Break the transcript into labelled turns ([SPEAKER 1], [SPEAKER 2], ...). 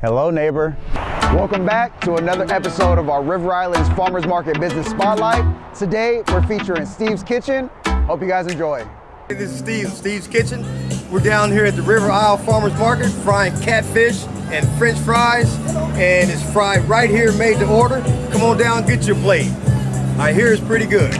[SPEAKER 1] Hello, neighbor. Welcome back to another episode of our River Islands Farmers Market Business Spotlight. Today, we're featuring Steve's Kitchen. Hope you guys enjoy.
[SPEAKER 2] Hey, This is Steve, Steve's Kitchen. We're down here at the River Isle Farmers Market frying catfish and french fries. And it's fried right here, made to order. Come on down, get your plate. I hear it's pretty good.